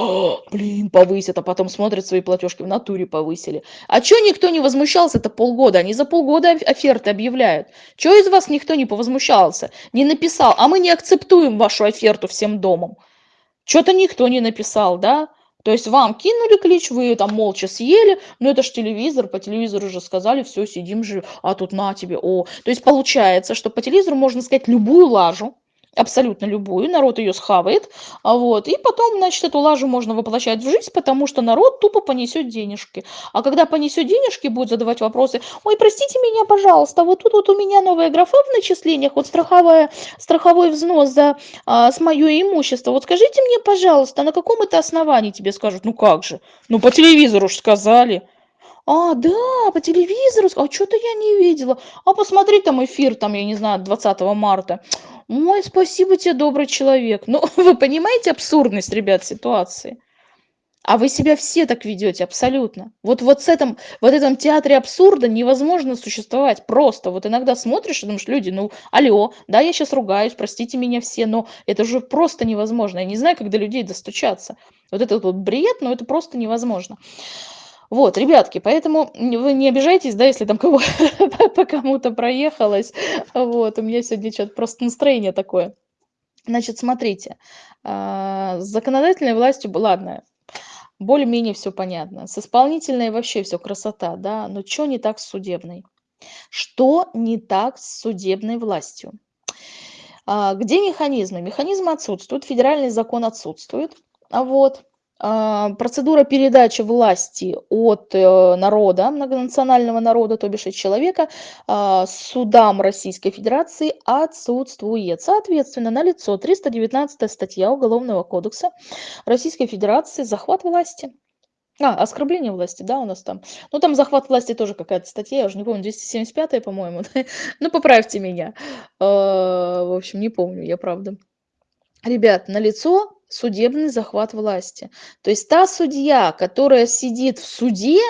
Speaker 1: блин, повысят, а потом смотрят свои платежки, в натуре повысили. А чё никто не возмущался это полгода? Они за полгода оферты объявляют. Чё из вас никто не повозмущался, не написал, а мы не акцептуем вашу оферту всем домом? Что-то никто не написал, да? То есть вам кинули клич, вы там молча съели, но это ж телевизор, по телевизору уже сказали, все, сидим же, а тут на тебе, о. То есть получается, что по телевизору можно сказать любую лажу, абсолютно любую, народ ее схавает, а, вот, и потом, значит, эту лажу можно воплощать в жизнь, потому что народ тупо понесет денежки. А когда понесет денежки, будет задавать вопросы, ой, простите меня, пожалуйста, вот тут вот у меня новая графа в начислениях, вот страховая, страховой взнос за, а, с мое имущество, вот скажите мне, пожалуйста, на каком это основании тебе скажут, ну как же, ну по телевизору ж сказали. А, да, по телевизору, а что-то я не видела. А посмотри там эфир, там, я не знаю, 20 марта. Ой, спасибо тебе, добрый человек. Ну, вы понимаете абсурдность, ребят, ситуации? А вы себя все так ведете, абсолютно. Вот, вот с этом, вот этом театре абсурда невозможно существовать просто. Вот иногда смотришь и думаешь, люди, ну, алло, да, я сейчас ругаюсь, простите меня все, но это же просто невозможно. Я не знаю, как до людей достучаться. Вот этот вот бред, но это просто невозможно. Вот, ребятки, поэтому вы не обижайтесь, да, если там кого по кому-то проехалось. Вот, у меня сегодня что-то просто настроение такое. Значит, смотрите, а, с законодательной властью, ладно, более-менее все понятно. С исполнительной вообще все красота, да, но что не так с судебной? Что не так с судебной властью? А, где механизмы? Механизмы отсутствуют, федеральный закон отсутствует. А вот, процедура передачи власти от э, народа, многонационального народа, то бишь от человека, а, судам Российской Федерации отсутствует. Соответственно, на лицо 319 статья Уголовного кодекса Российской Федерации «Захват власти». А, оскорбление власти, да, у нас там. Ну, там захват власти тоже какая-то статья, я уже не помню, 275 по-моему. ну, поправьте меня. А, в общем, не помню, я правда. Ребят, на лицо судебный захват власти. То есть та судья, которая сидит в суде,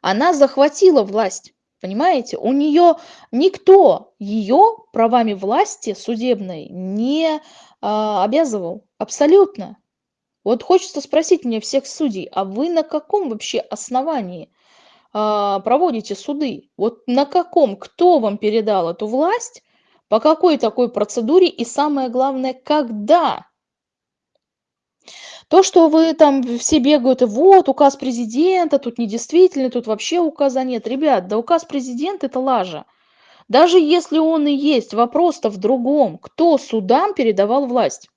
Speaker 1: она захватила власть. Понимаете? У нее никто ее правами власти судебной не а, обязывал. Абсолютно. Вот хочется спросить мне всех судей, а вы на каком вообще основании а, проводите суды? Вот на каком? Кто вам передал эту власть? По какой такой процедуре? И самое главное, когда? То, что вы там все бегают, вот указ президента, тут недействительный, тут вообще указа нет. Ребят, да указ президента – это лажа. Даже если он и есть, вопрос-то в другом. Кто судам передавал власть?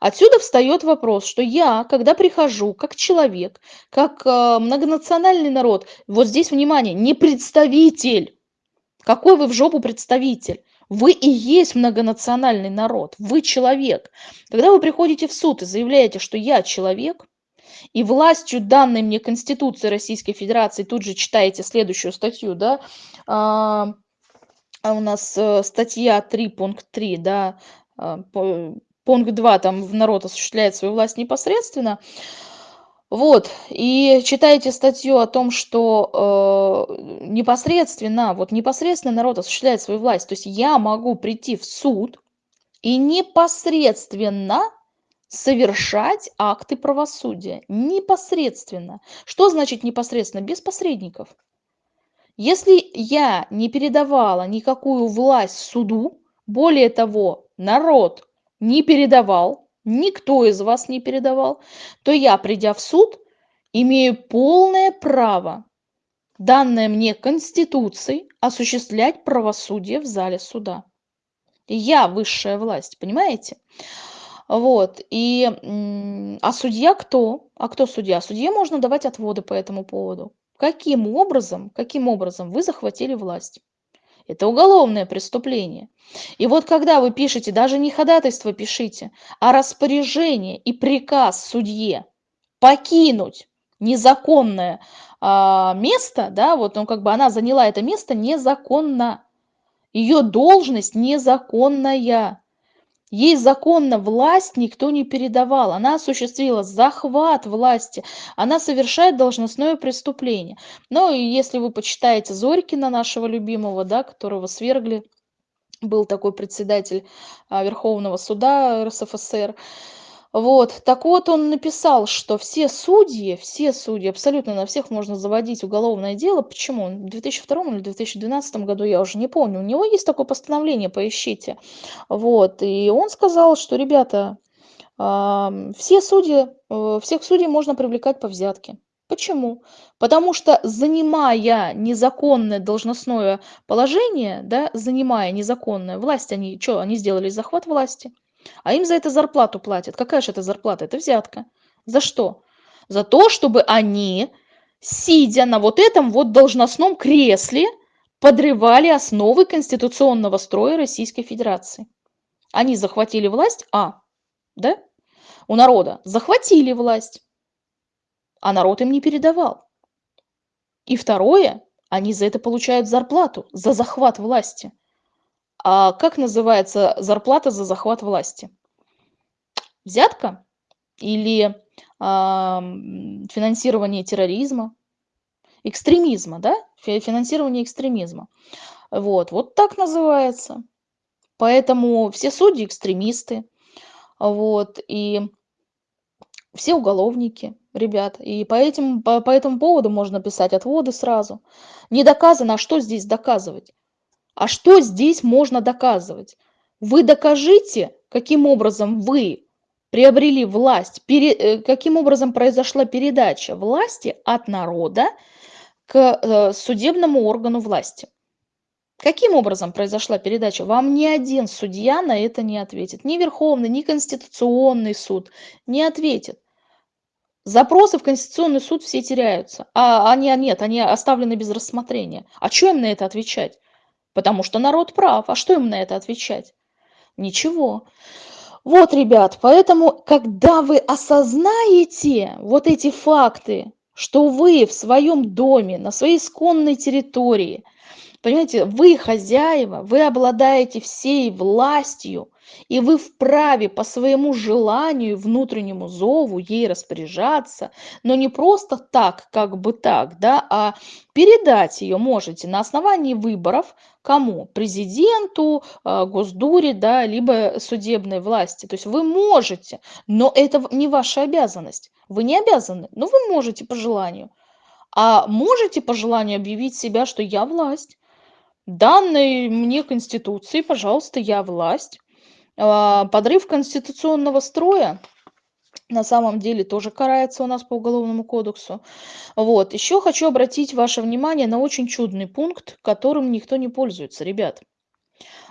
Speaker 1: Отсюда встает вопрос, что я, когда прихожу как человек, как э, многонациональный народ, вот здесь, внимание, не представитель. Какой вы в жопу представитель? Вы и есть многонациональный народ, вы человек. Когда вы приходите в суд и заявляете, что я человек, и властью данной мне Конституции Российской Федерации, тут же читаете следующую статью, да, а, а у нас э, статья 3, пункт 3, да, а, пункт 2, там народ осуществляет свою власть непосредственно, вот, и читаете статью о том, что э, непосредственно, вот непосредственно народ осуществляет свою власть. То есть я могу прийти в суд и непосредственно совершать акты правосудия. Непосредственно. Что значит непосредственно? Без посредников. Если я не передавала никакую власть суду, более того, народ не передавал, никто из вас не передавал, то я, придя в суд, имею полное право, данное мне Конституцией, осуществлять правосудие в зале суда. Я высшая власть, понимаете? Вот, и, а судья кто? А кто судья? Судье можно давать отводы по этому поводу. Каким образом, каким образом вы захватили власть? Это уголовное преступление. И вот когда вы пишете, даже не ходатайство пишите, а распоряжение и приказ судье покинуть незаконное а, место, да, вот ну, как бы она заняла это место незаконно. Ее должность незаконная. Ей законно власть никто не передавал. Она осуществила захват власти. Она совершает должностное преступление. Ну и если вы почитаете Зорькина, нашего любимого, да, которого свергли, был такой председатель а, Верховного суда РСФСР, вот, так вот он написал, что все судьи, все судьи, абсолютно на всех можно заводить уголовное дело. Почему? В 2002 или 2012 году, я уже не помню. У него есть такое постановление, поищите. Вот, и он сказал, что, ребята, все судьи, э, всех судей можно привлекать по взятке. Почему? Потому что, занимая незаконное должностное положение, да, занимая незаконное, власть они чё, они сделали захват власти, а им за это зарплату платят. Какая же это зарплата? Это взятка. За что? За то, чтобы они, сидя на вот этом вот должностном кресле, подрывали основы конституционного строя Российской Федерации. Они захватили власть, а, да, у народа, захватили власть, а народ им не передавал. И второе, они за это получают зарплату, за захват власти. А как называется зарплата за захват власти? Взятка или а, финансирование терроризма, экстремизма, да? Финансирование экстремизма. Вот, вот так называется. Поэтому все судьи экстремисты, вот, и все уголовники, ребят. И по, этим, по, по этому поводу можно писать отводы сразу. Не доказано, а что здесь доказывать? А что здесь можно доказывать? Вы докажите, каким образом вы приобрели власть, пере, э, каким образом произошла передача власти от народа к э, судебному органу власти. Каким образом произошла передача? Вам ни один судья на это не ответит. Ни Верховный, ни Конституционный суд не ответит. Запросы в Конституционный суд все теряются. А они а нет, они оставлены без рассмотрения. А что им на это отвечать? Потому что народ прав. А что им на это отвечать? Ничего. Вот, ребят, поэтому, когда вы осознаете вот эти факты, что вы в своем доме, на своей исконной территории, понимаете, вы хозяева, вы обладаете всей властью, и вы вправе по своему желанию, внутреннему зову ей распоряжаться, но не просто так, как бы так, да, а передать ее можете на основании выборов кому? Президенту, а, Госдуре, да, либо судебной власти. То есть вы можете, но это не ваша обязанность. Вы не обязаны, но вы можете по желанию. А можете по желанию объявить себя, что я власть. Данной мне Конституции, пожалуйста, я власть. А, подрыв конституционного строя на самом деле тоже карается у нас по уголовному кодексу. Вот. Еще хочу обратить ваше внимание на очень чудный пункт, которым никто не пользуется, ребят.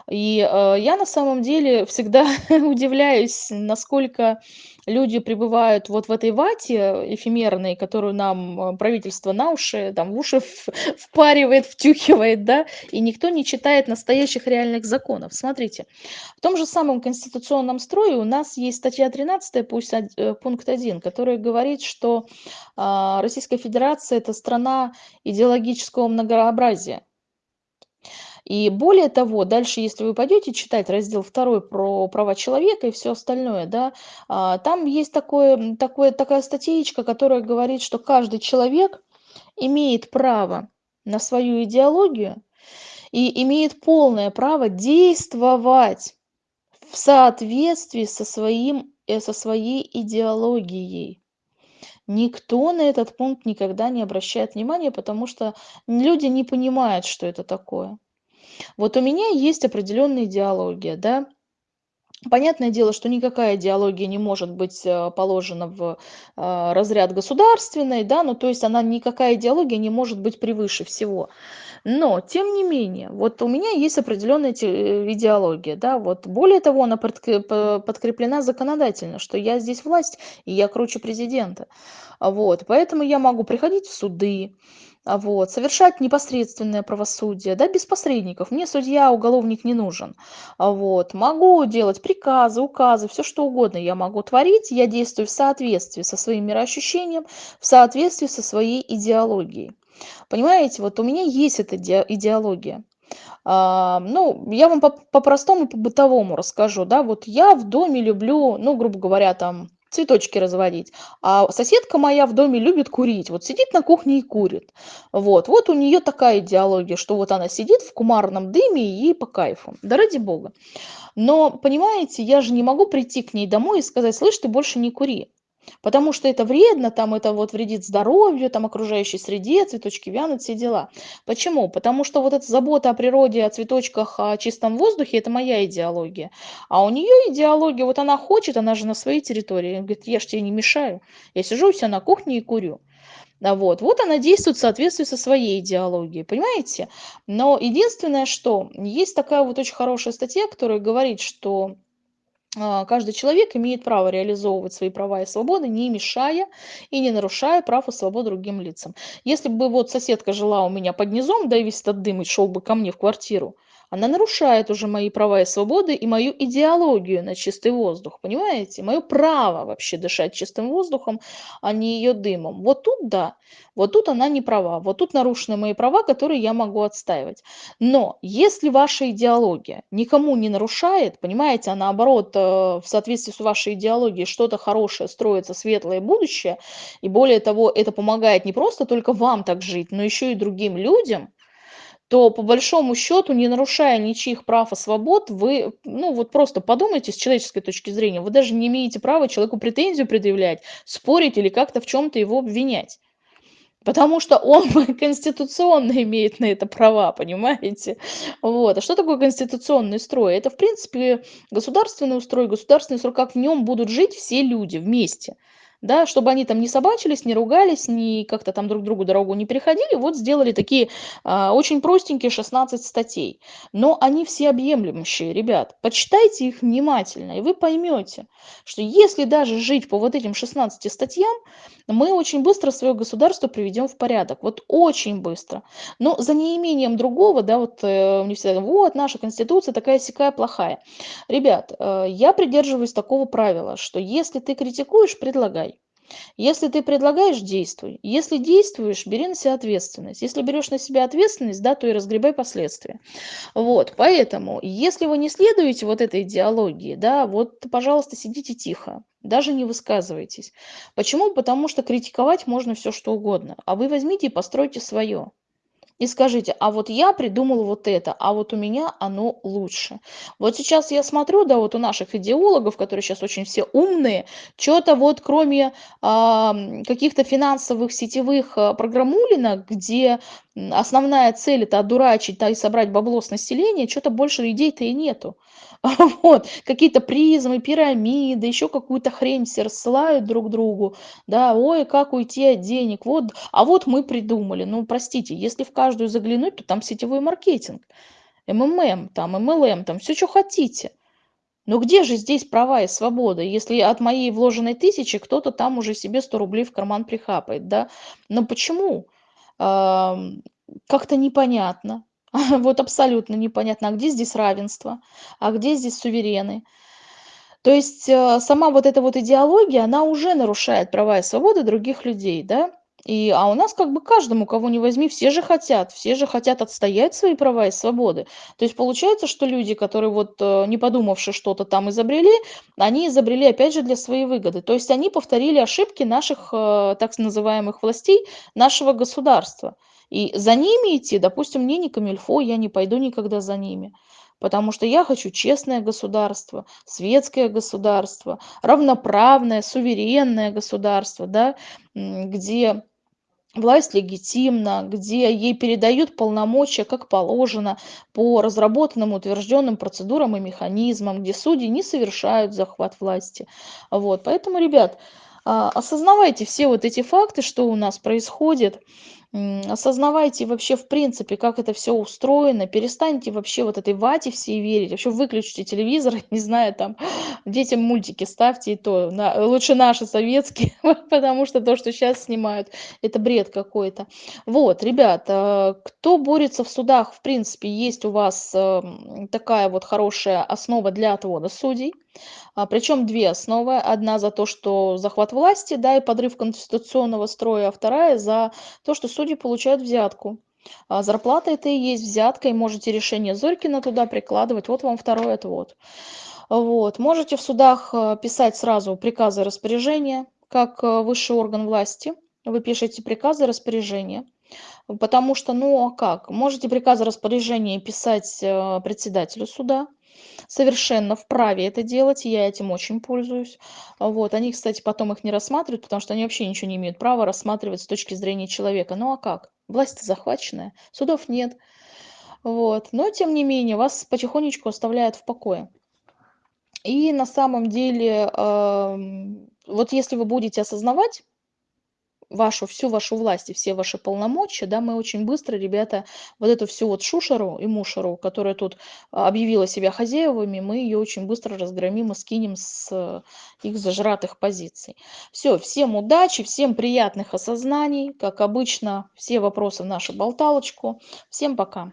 Speaker 1: И э, я на самом деле всегда удивляюсь, насколько люди пребывают вот в этой вате эфемерной, которую нам э, правительство на уши, там в уши впаривает, втюхивает, да, и никто не читает настоящих реальных законов. Смотрите, в том же самом конституционном строе у нас есть статья 13, пусть э, пункт 1, который говорит, что э, Российская Федерация – это страна идеологического многообразия. И более того, дальше, если вы пойдете читать раздел 2 про права человека и все остальное, да, а, там есть такое, такое, такая статейка, которая говорит, что каждый человек имеет право на свою идеологию и имеет полное право действовать в соответствии со, своим, э, со своей идеологией. Никто на этот пункт никогда не обращает внимания, потому что люди не понимают, что это такое. Вот у меня есть определенная идеология, да. Понятное дело, что никакая идеология не может быть э, положена в э, разряд государственной, да, ну то есть она никакая идеология не может быть превыше всего. Но, тем не менее, вот у меня есть определенная э, идеология, да, вот более того, она подкреплена законодательно, что я здесь власть, и я круче президента. Вот, поэтому я могу приходить в суды, вот, совершать непосредственное правосудие, да, без посредников. Мне судья, уголовник не нужен. А, вот, могу делать приказы, указы, все что угодно я могу творить. Я действую в соответствии со своим мироощущением, в соответствии со своей идеологией. Понимаете, вот у меня есть эта идеология. А, ну, я вам по-простому, по, по-бытовому расскажу, да, вот я в доме люблю, ну, грубо говоря, там, цветочки разводить. А соседка моя в доме любит курить. Вот сидит на кухне и курит. Вот, вот у нее такая идеология, что вот она сидит в кумарном дыме и ей по кайфу. Да ради бога. Но, понимаете, я же не могу прийти к ней домой и сказать, слышь, ты больше не кури. Потому что это вредно, там это вот вредит здоровью, там окружающей среде, цветочки вянут, все дела. Почему? Потому что вот эта забота о природе, о цветочках, о чистом воздухе, это моя идеология. А у нее идеология, вот она хочет, она же на своей территории, говорит, я же тебе не мешаю. Я сижу у себя на кухне и курю. А вот, вот она действует в соответствии со своей идеологией, понимаете? Но единственное, что есть такая вот очень хорошая статья, которая говорит, что каждый человек имеет право реализовывать свои права и свободы, не мешая и не нарушая прав и свобод другим лицам. Если бы вот соседка жила у меня под низом, да и весь этот дым и шел бы ко мне в квартиру, она нарушает уже мои права и свободы и мою идеологию на чистый воздух, понимаете? Мое право вообще дышать чистым воздухом, а не ее дымом. Вот тут да, вот тут она не права, вот тут нарушены мои права, которые я могу отстаивать. Но если ваша идеология никому не нарушает, понимаете, а наоборот, э, в соответствии с вашей идеологией что-то хорошее строится, светлое будущее, и более того, это помогает не просто только вам так жить, но еще и другим людям, то по большому счету, не нарушая ничьих прав и свобод, вы, ну вот просто подумайте с человеческой точки зрения, вы даже не имеете права человеку претензию предъявлять, спорить или как-то в чем-то его обвинять. Потому что он конституционно имеет на это права, понимаете? Вот. А что такое конституционный строй? Это, в принципе, государственный устрой, государственный строй, как в нем будут жить все люди вместе да, чтобы они там не собачились, не ругались, не как-то там друг другу дорогу не переходили, вот сделали такие а, очень простенькие 16 статей. Но они все объемлющие, ребят. Почитайте их внимательно, и вы поймете, что если даже жить по вот этим 16 статьям, мы очень быстро свое государство приведем в порядок. Вот очень быстро. Но за неимением другого, да, вот э, мне всегда вот наша конституция такая сякая плохая. Ребят, э, я придерживаюсь такого правила, что если ты критикуешь, предлагай. Если ты предлагаешь, действуй. Если действуешь, бери на себя ответственность. Если берешь на себя ответственность, да, то и разгребай последствия. Вот, поэтому, если вы не следуете вот этой идеологии, да, вот, пожалуйста, сидите тихо, даже не высказывайтесь. Почему? Потому что критиковать можно все что угодно, а вы возьмите и постройте свое и скажите, а вот я придумал вот это, а вот у меня оно лучше. Вот сейчас я смотрю, да, вот у наших идеологов, которые сейчас очень все умные, что-то вот кроме а, каких-то финансовых сетевых а, программулинок, где основная цель это одурачить, да, и собрать бабло с населения, что-то больше идей-то и нету. Вот, какие-то призмы, пирамиды, еще какую-то хрень все рассылают друг другу, да, ой, как уйти от денег, вот, а вот мы придумали. Ну, простите, если в каждую заглянуть, то там сетевой маркетинг, МММ, там, МЛМ, там, все, что хотите. Но где же здесь права и свобода, если от моей вложенной тысячи кто-то там уже себе 100 рублей в карман прихапает, да? Но почему? Как-то непонятно. Вот абсолютно непонятно, а где здесь равенство, а где здесь суверены. То есть э, сама вот эта вот идеология, она уже нарушает права и свободы других людей, да? И, а у нас как бы каждому, кого не возьми, все же хотят, все же хотят отстоять свои права и свободы. То есть получается, что люди, которые вот э, не подумавши что-то там изобрели, они изобрели опять же для своей выгоды. То есть они повторили ошибки наших э, так называемых властей, нашего государства. И за ними идти, допустим, мне не камильфо, я не пойду никогда за ними. Потому что я хочу честное государство, светское государство, равноправное, суверенное государство, да, где власть легитимна, где ей передают полномочия, как положено, по разработанным, утвержденным процедурам и механизмам, где судьи не совершают захват власти. Вот. Поэтому, ребят, а, осознавайте все вот эти факты, что у нас происходит, осознавайте вообще в принципе, как это все устроено, перестаньте вообще вот этой вате всей верить, вообще выключите телевизор, не знаю, там, детям мультики ставьте, и то, на, лучше наши советские, потому что то, что сейчас снимают, это бред какой-то. Вот, ребят, э, кто борется в судах, в принципе, есть у вас эм, такая вот хорошая основа для отвода судей, а, причем две основы. Одна за то, что захват власти, да, и подрыв конституционного строя, а вторая за то, что судьи получают взятку. А зарплата это и есть взятка, и можете решение Зорькина туда прикладывать. Вот вам второй отвод. Вот. Можете в судах э, писать сразу приказы распоряжения, как э, высший орган власти. Вы пишете приказы распоряжения. Потому что, ну а как? Можете приказы распоряжения писать э, председателю суда, совершенно вправе это делать, я этим очень пользуюсь. Вот. Они, кстати, потом их не рассматривают, потому что они вообще ничего не имеют права рассматривать с точки зрения человека. Ну а как? Власть захваченная, судов нет. Вот. Но, тем не менее, вас потихонечку оставляют в покое. И на самом деле, э, вот если вы будете осознавать, вашу, всю вашу власть и все ваши полномочия, да, мы очень быстро, ребята, вот эту всю вот шушеру и мушеру, которая тут объявила себя хозяевами, мы ее очень быстро разгромим и скинем с их зажратых позиций. Все, всем удачи, всем приятных осознаний, как обычно, все вопросы в нашу болталочку. Всем пока.